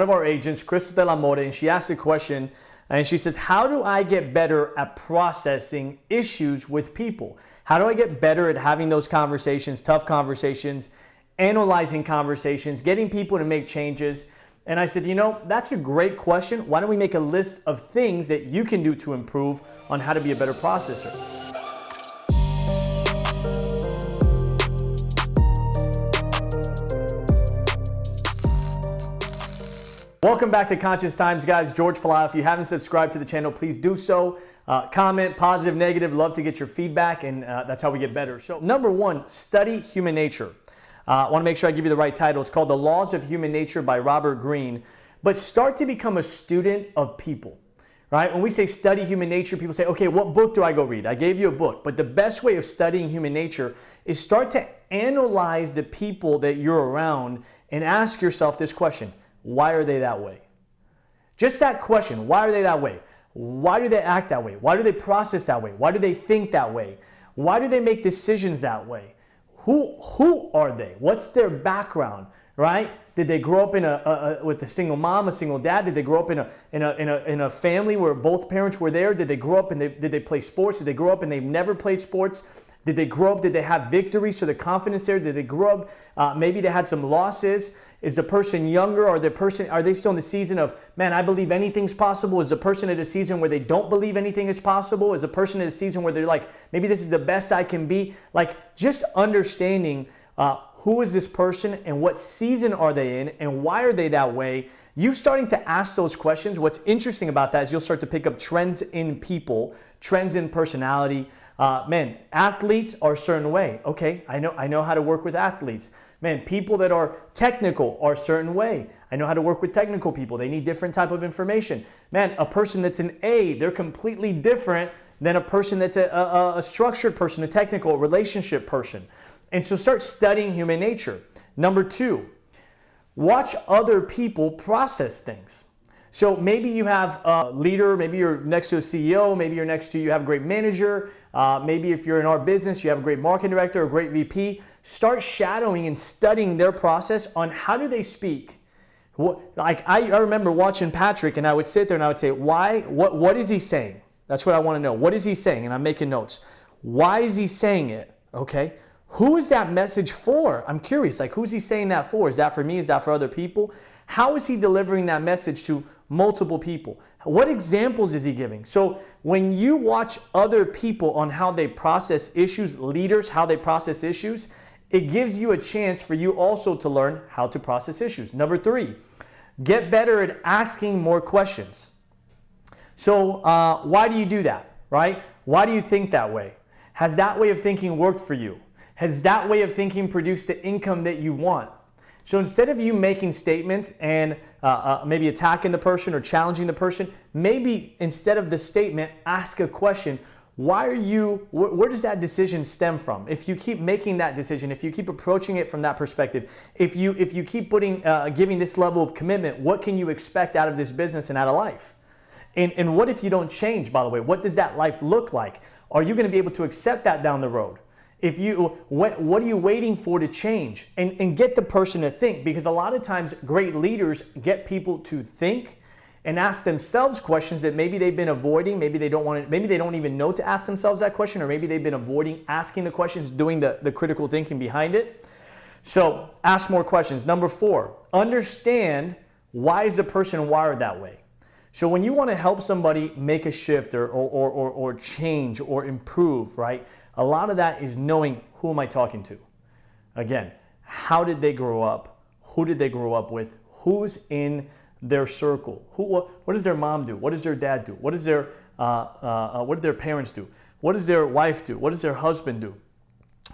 one of our agents, Crystal de la Mora, and she asked a question and she says, how do I get better at processing issues with people? How do I get better at having those conversations, tough conversations, analyzing conversations, getting people to make changes? And I said, you know, that's a great question. Why don't we make a list of things that you can do to improve on how to be a better processor? Welcome back to Conscious Times, guys. George Pelayo. If you haven't subscribed to the channel, please do so. Uh, comment, positive, negative. Love to get your feedback, and uh, that's how we get better. So, number one, study human nature. Uh, I want to make sure I give you the right title. It's called The Laws of Human Nature by Robert Greene. But start to become a student of people. Right? When we say study human nature, people say, okay, what book do I go read? I gave you a book. But the best way of studying human nature is start to analyze the people that you're around and ask yourself this question why are they that way? Just that question, why are they that way? Why do they act that way? Why do they process that way? Why do they think that way? Why do they make decisions that way? Who, who are they? What's their background, right? Did they grow up in a, a, a, with a single mom, a single dad? Did they grow up in a, in, a, in, a, in a family where both parents were there? Did they grow up and they, did they play sports? Did they grow up and they've never played sports? Did they grow up? Did they have victories? So the confidence there. Did they grow up? Uh, maybe they had some losses. Is the person younger or the person, are they still in the season of, man, I believe anything's possible? Is the person at a season where they don't believe anything is possible? Is the person at a season where they're like, maybe this is the best I can be? Like just understanding uh, who is this person and what season are they in and why are they that way? You starting to ask those questions, what's interesting about that is you'll start to pick up trends in people, trends in personality, uh, man, athletes are a certain way. Okay, I know, I know how to work with athletes. Man, people that are technical are a certain way. I know how to work with technical people. They need different type of information. Man, a person that's an A, they're completely different than a person that's a, a, a structured person, a technical, relationship person. And so start studying human nature. Number two, watch other people process things. So maybe you have a leader, maybe you're next to a CEO, maybe you're next to, you have a great manager, uh, maybe if you're in our business, you have a great marketing director, a great VP. Start shadowing and studying their process on how do they speak. What, like I, I remember watching Patrick and I would sit there and I would say, why, what, what is he saying? That's what I want to know. What is he saying? And I'm making notes. Why is he saying it? Okay. Who is that message for? I'm curious, like who's he saying that for? Is that for me? Is that for other people? How is he delivering that message to multiple people? What examples is he giving? So when you watch other people on how they process issues, leaders, how they process issues, it gives you a chance for you also to learn how to process issues. Number three, get better at asking more questions. So uh, why do you do that, right? Why do you think that way? Has that way of thinking worked for you? Has that way of thinking produced the income that you want? So instead of you making statements and uh, uh, maybe attacking the person or challenging the person, maybe instead of the statement, ask a question. Why are you, wh where does that decision stem from? If you keep making that decision, if you keep approaching it from that perspective, if you, if you keep putting, uh, giving this level of commitment, what can you expect out of this business and out of life? And, and what if you don't change, by the way? What does that life look like? Are you going to be able to accept that down the road? If you, what, what are you waiting for to change? And, and get the person to think because a lot of times great leaders get people to think and ask themselves questions that maybe they've been avoiding, maybe they don't want to, maybe they don't even know to ask themselves that question, or maybe they've been avoiding asking the questions, doing the, the critical thinking behind it. So ask more questions. Number four, understand why is the person wired that way? So when you want to help somebody make a shift or, or, or, or change or improve, right? A lot of that is knowing who am I talking to. Again, how did they grow up? Who did they grow up with? Who's in their circle? Who, what, what does their mom do? What does their dad do? What, does their, uh, uh, uh, what do their parents do? What does their wife do? What does their husband do?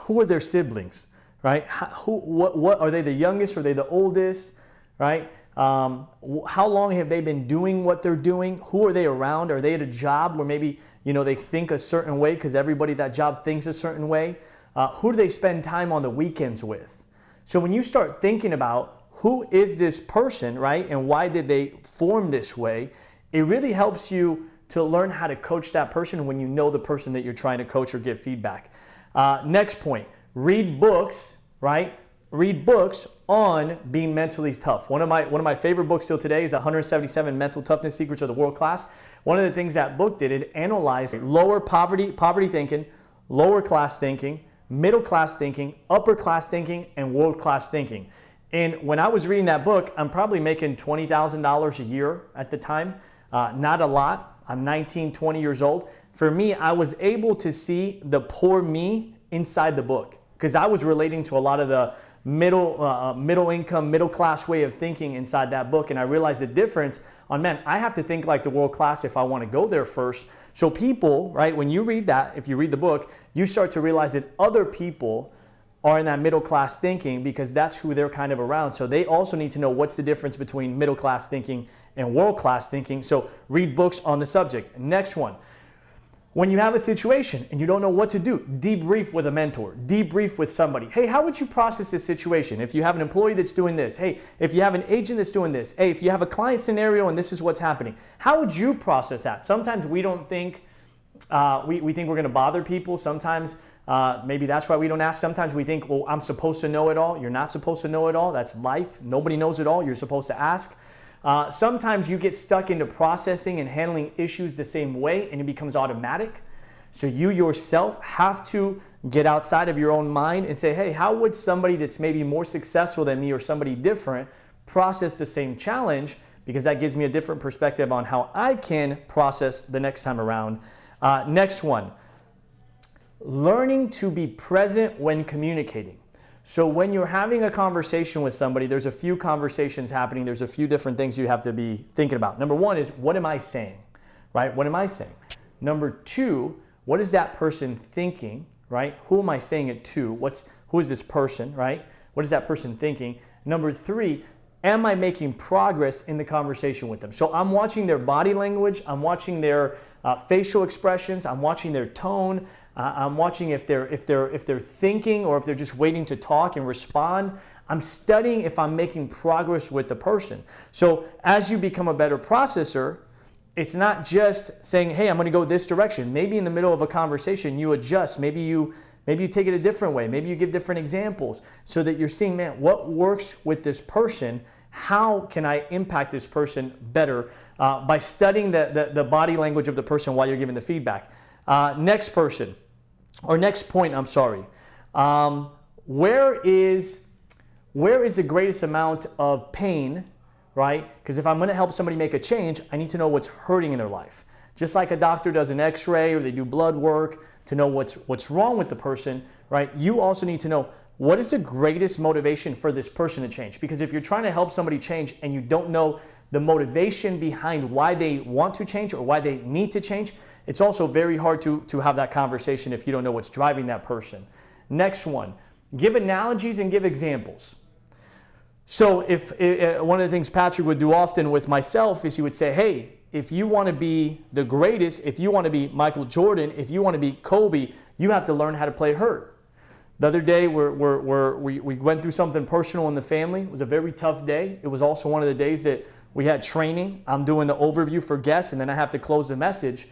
Who are their siblings, right? How, who, what, what, are they the youngest? Are they the oldest, right? Um, how long have they been doing what they're doing? Who are they around? Are they at a job where maybe you know they think a certain way because everybody that job thinks a certain way? Uh, who do they spend time on the weekends with? So when you start thinking about who is this person, right, and why did they form this way, it really helps you to learn how to coach that person when you know the person that you're trying to coach or give feedback. Uh, next point, read books, right, read books on being mentally tough. One of my one of my favorite books still today is 177 Mental Toughness Secrets of the World Class. One of the things that book did it analyzed lower poverty poverty thinking, lower class thinking, middle class thinking, upper class thinking, and world class thinking. And when I was reading that book, I'm probably making $20,000 a year at the time. Uh, not a lot. I'm 19, 20 years old. For me, I was able to see the poor me inside the book because I was relating to a lot of the middle, uh, uh, middle income, middle class way of thinking inside that book. And I realized the difference on, man, I have to think like the world class if I want to go there first. So people, right, when you read that, if you read the book, you start to realize that other people are in that middle class thinking because that's who they're kind of around. So they also need to know what's the difference between middle class thinking and world class thinking. So read books on the subject. Next one. When you have a situation and you don't know what to do, debrief with a mentor, debrief with somebody. Hey, how would you process this situation? If you have an employee that's doing this, hey, if you have an agent that's doing this, hey, if you have a client scenario and this is what's happening, how would you process that? Sometimes we don't think, uh, we, we think we're gonna bother people. Sometimes uh, maybe that's why we don't ask. Sometimes we think, well, I'm supposed to know it all. You're not supposed to know it all. That's life. Nobody knows it all. You're supposed to ask. Uh, sometimes you get stuck into processing and handling issues the same way and it becomes automatic. So you yourself have to get outside of your own mind and say, hey, how would somebody that's maybe more successful than me or somebody different process the same challenge? Because that gives me a different perspective on how I can process the next time around. Uh, next one, learning to be present when communicating. So when you're having a conversation with somebody, there's a few conversations happening. There's a few different things you have to be thinking about. Number one is, what am I saying? Right? What am I saying? Number two, what is that person thinking? Right? Who am I saying it to? What's who is this person? Right? What is that person thinking? Number three, am I making progress in the conversation with them? So I'm watching their body language, I'm watching their uh, facial expressions, I'm watching their tone, uh, I'm watching if they're, if, they're, if they're thinking or if they're just waiting to talk and respond. I'm studying if I'm making progress with the person. So as you become a better processor, it's not just saying, hey, I'm going to go this direction. Maybe in the middle of a conversation, you adjust. Maybe you, maybe you take it a different way. Maybe you give different examples so that you're seeing, man, what works with this person? How can I impact this person better uh, by studying the, the, the, body language of the person while you're giving the feedback? Uh, next person or next point, I'm sorry. Um, where is where is the greatest amount of pain, right? Because if I'm going to help somebody make a change, I need to know what's hurting in their life. Just like a doctor does an x-ray or they do blood work to know what's what's wrong with the person, right? You also need to know what is the greatest motivation for this person to change? Because if you're trying to help somebody change and you don't know the motivation behind why they want to change or why they need to change, it's also very hard to, to have that conversation if you don't know what's driving that person. Next one, give analogies and give examples. So if uh, one of the things Patrick would do often with myself is he would say, hey, if you want to be the greatest, if you want to be Michael Jordan, if you want to be Kobe, you have to learn how to play hurt. The other day, we're, we're, we're, we we went through something personal in the family. It was a very tough day. It was also one of the days that we had training. I'm doing the overview for guests, and then I have to close the message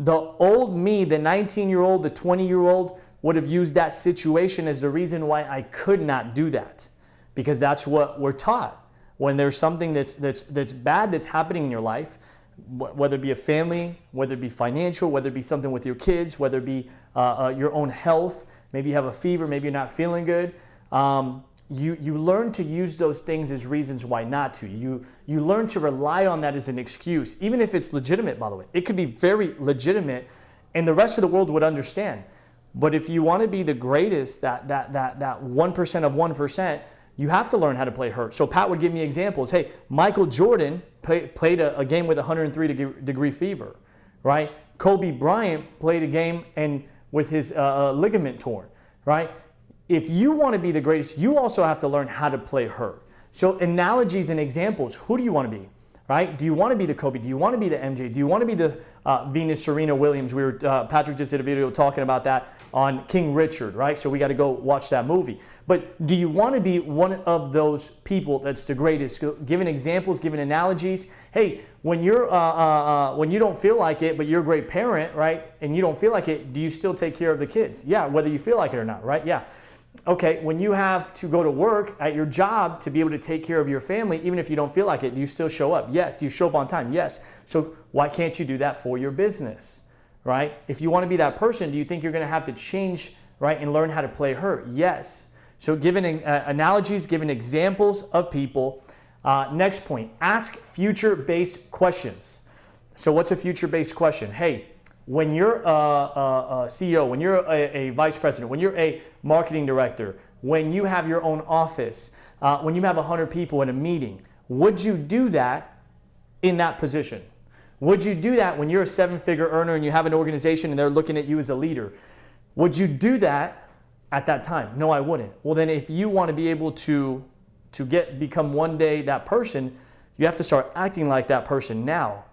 the old me, the 19 year old, the 20 year old, would have used that situation as the reason why I could not do that. Because that's what we're taught. When there's something that's, that's, that's bad that's happening in your life, whether it be a family, whether it be financial, whether it be something with your kids, whether it be uh, uh, your own health, maybe you have a fever, maybe you're not feeling good, um, you, you learn to use those things as reasons why not to. You, you learn to rely on that as an excuse, even if it's legitimate, by the way. It could be very legitimate, and the rest of the world would understand. But if you want to be the greatest, that, that, that, that 1% of 1%, you have to learn how to play hurt. So Pat would give me examples. Hey, Michael Jordan play, played a, a, game with 103 degree, degree, fever, right? Kobe Bryant played a game and with his uh, uh ligament torn, right? If you want to be the greatest, you also have to learn how to play her. So analogies and examples, who do you want to be? Right? Do you want to be the Kobe? Do you want to be the MJ? Do you want to be the uh, Venus Serena Williams? We were uh, Patrick just did a video talking about that on King Richard, right? So we got to go watch that movie. But do you want to be one of those people that's the greatest? Giving examples, giving analogies. Hey, when you're uh, uh, uh, when you don't feel like it, but you're a great parent, right? And you don't feel like it, do you still take care of the kids? Yeah, whether you feel like it or not, right? Yeah. Okay, when you have to go to work at your job to be able to take care of your family, even if you don't feel like it, do you still show up? Yes. Do you show up on time? Yes. So why can't you do that for your business, right? If you want to be that person, do you think you're going to have to change, right, and learn how to play her? Yes. So giving uh, analogies, giving examples of people. Uh, next point, ask future-based questions. So what's a future-based question? Hey, when you're a, a, a CEO, when you're a, a, vice president, when you're a marketing director, when you have your own office, uh, when you have 100 people in a meeting, would you do that in that position? Would you do that when you're a seven figure earner and you have an organization and they're looking at you as a leader? Would you do that at that time? No, I wouldn't. Well, then if you want to be able to, to get become one day that person, you have to start acting like that person now.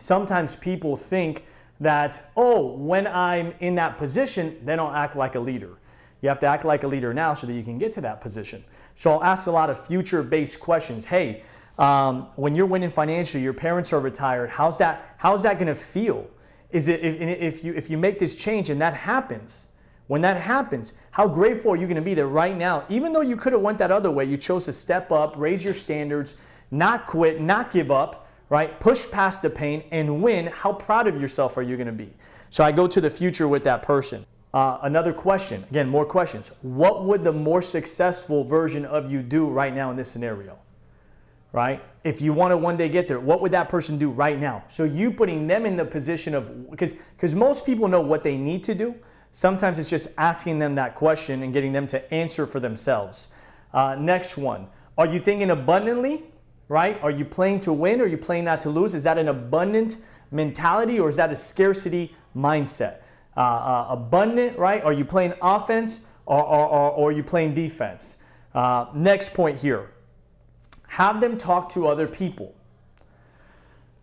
Sometimes people think that, oh, when I'm in that position, then I'll act like a leader. You have to act like a leader now so that you can get to that position. So I'll ask a lot of future-based questions. Hey, um, when you're winning financially, your parents are retired, how's that, how's that gonna feel? Is it, if, if, you, if you make this change and that happens, when that happens, how grateful are you gonna be that right now, even though you could have went that other way, you chose to step up, raise your standards, not quit, not give up, right? Push past the pain and win. How proud of yourself are you going to be? So I go to the future with that person. Uh, another question, again, more questions. What would the more successful version of you do right now in this scenario? Right? If you want to one day get there, what would that person do right now? So you putting them in the position of, because because most people know what they need to do. Sometimes it's just asking them that question and getting them to answer for themselves. Uh, next one, are you thinking abundantly right? Are you playing to win or are you playing not to lose? Is that an abundant mentality or is that a scarcity mindset? Uh, uh, abundant, right? Are you playing offense or, or, or, or are you playing defense? Uh, next point here have them talk to other people.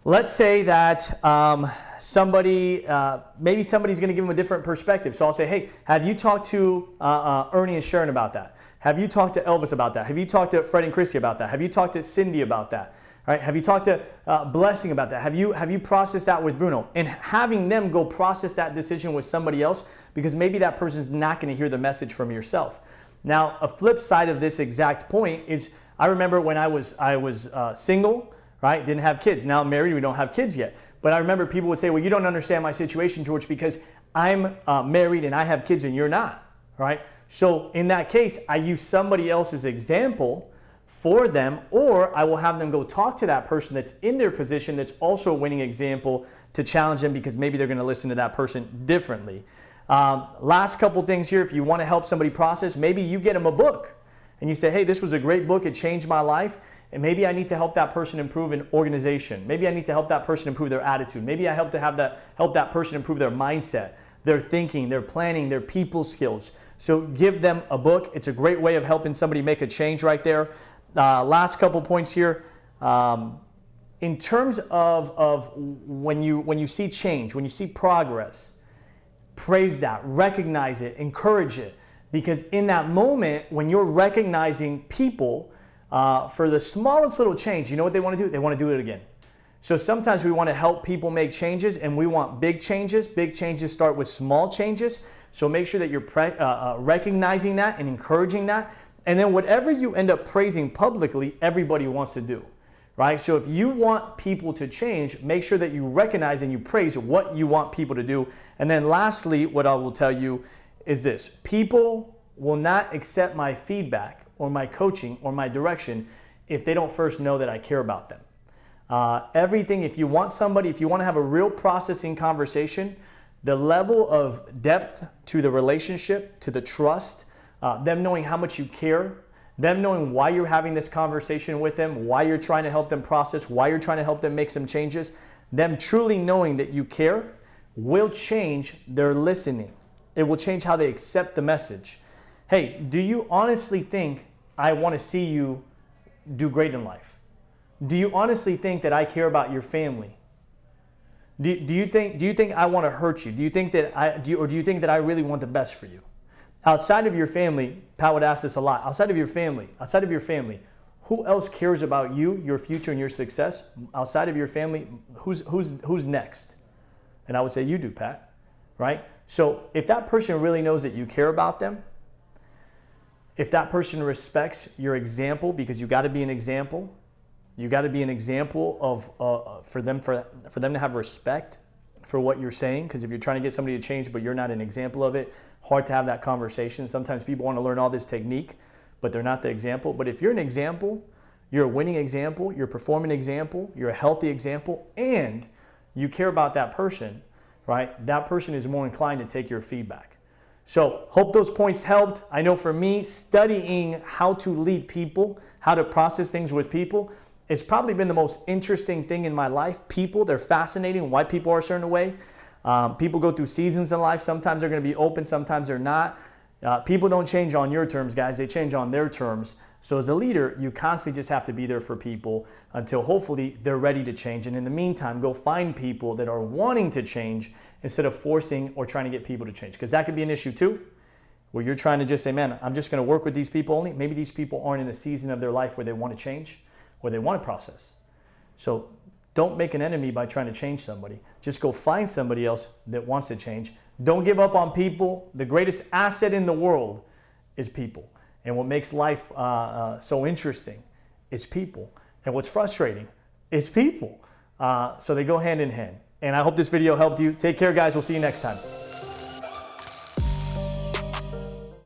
Let's say that um, somebody, uh, maybe somebody's going to give them a different perspective. So I'll say, hey, have you talked to uh, uh, Ernie and Sharon about that? Have you talked to Elvis about that? Have you talked to Fred and Christy about that? Have you talked to Cindy about that? Right? Have you talked to uh, Blessing about that? Have you, have you processed that with Bruno? And having them go process that decision with somebody else because maybe that person's not going to hear the message from yourself. Now, a flip side of this exact point is I remember when I was, I was uh, single, right? Didn't have kids. Now I'm married, we don't have kids yet. But I remember people would say, well, you don't understand my situation, George, because I'm uh, married and I have kids and you're not, right? So in that case, I use somebody else's example for them, or I will have them go talk to that person that's in their position that's also a winning example to challenge them because maybe they're going to listen to that person differently. Um, last couple things here, if you want to help somebody process, maybe you get them a book and you say, hey, this was a great book, it changed my life, and maybe I need to help that person improve an organization. Maybe I need to help that person improve their attitude. Maybe I help to have that help that person improve their mindset, their thinking, their planning, their people skills. So give them a book. It's a great way of helping somebody make a change right there. Uh, last couple points here. Um, in terms of, of when, you, when you see change, when you see progress, praise that, recognize it, encourage it. Because in that moment, when you're recognizing people uh, for the smallest little change, you know what they want to do? They want to do it again. So sometimes we want to help people make changes and we want big changes. Big changes start with small changes. So make sure that you're uh, uh, recognizing that and encouraging that. And then whatever you end up praising publicly, everybody wants to do, right? So if you want people to change, make sure that you recognize and you praise what you want people to do. And then lastly, what I will tell you is this. People will not accept my feedback or my coaching or my direction if they don't first know that I care about them. Uh, everything, if you want somebody, if you want to have a real processing conversation, the level of depth to the relationship, to the trust, uh, them knowing how much you care, them knowing why you're having this conversation with them, why you're trying to help them process, why you're trying to help them make some changes, them truly knowing that you care will change their listening. It will change how they accept the message. Hey, do you honestly think I want to see you do great in life? Do you honestly think that I care about your family? Do, do, you think, do you think I want to hurt you? Do you think that I, do you, or do you think that I really want the best for you? Outside of your family, Pat would ask this a lot. Outside of your family, outside of your family, who else cares about you, your future, and your success? Outside of your family, who's, who's, who's next? And I would say, you do, Pat, right? So if that person really knows that you care about them, if that person respects your example, because you got to be an example, you got to be an example of uh, for them for for them to have respect for what you're saying. Because if you're trying to get somebody to change, but you're not an example of it, hard to have that conversation. Sometimes people want to learn all this technique, but they're not the example. But if you're an example, you're a winning example, you're a performing example, you're a healthy example, and you care about that person, right? That person is more inclined to take your feedback. So hope those points helped. I know for me, studying how to lead people, how to process things with people, it's probably been the most interesting thing in my life. People, they're fascinating. Why people are a certain way. Um, people go through seasons in life. Sometimes they're going to be open, sometimes they're not. Uh, people don't change on your terms, guys. They change on their terms. So as a leader, you constantly just have to be there for people until hopefully they're ready to change. And in the meantime, go find people that are wanting to change instead of forcing or trying to get people to change. Because that could be an issue too, where you're trying to just say, man, I'm just going to work with these people only. Maybe these people aren't in a season of their life where they want to change, where they want to process. So don't make an enemy by trying to change somebody. Just go find somebody else that wants to change. Don't give up on people. The greatest asset in the world is people. And what makes life uh, uh, so interesting is people. And what's frustrating is people. Uh, so they go hand in hand. And I hope this video helped you. Take care, guys. We'll see you next time.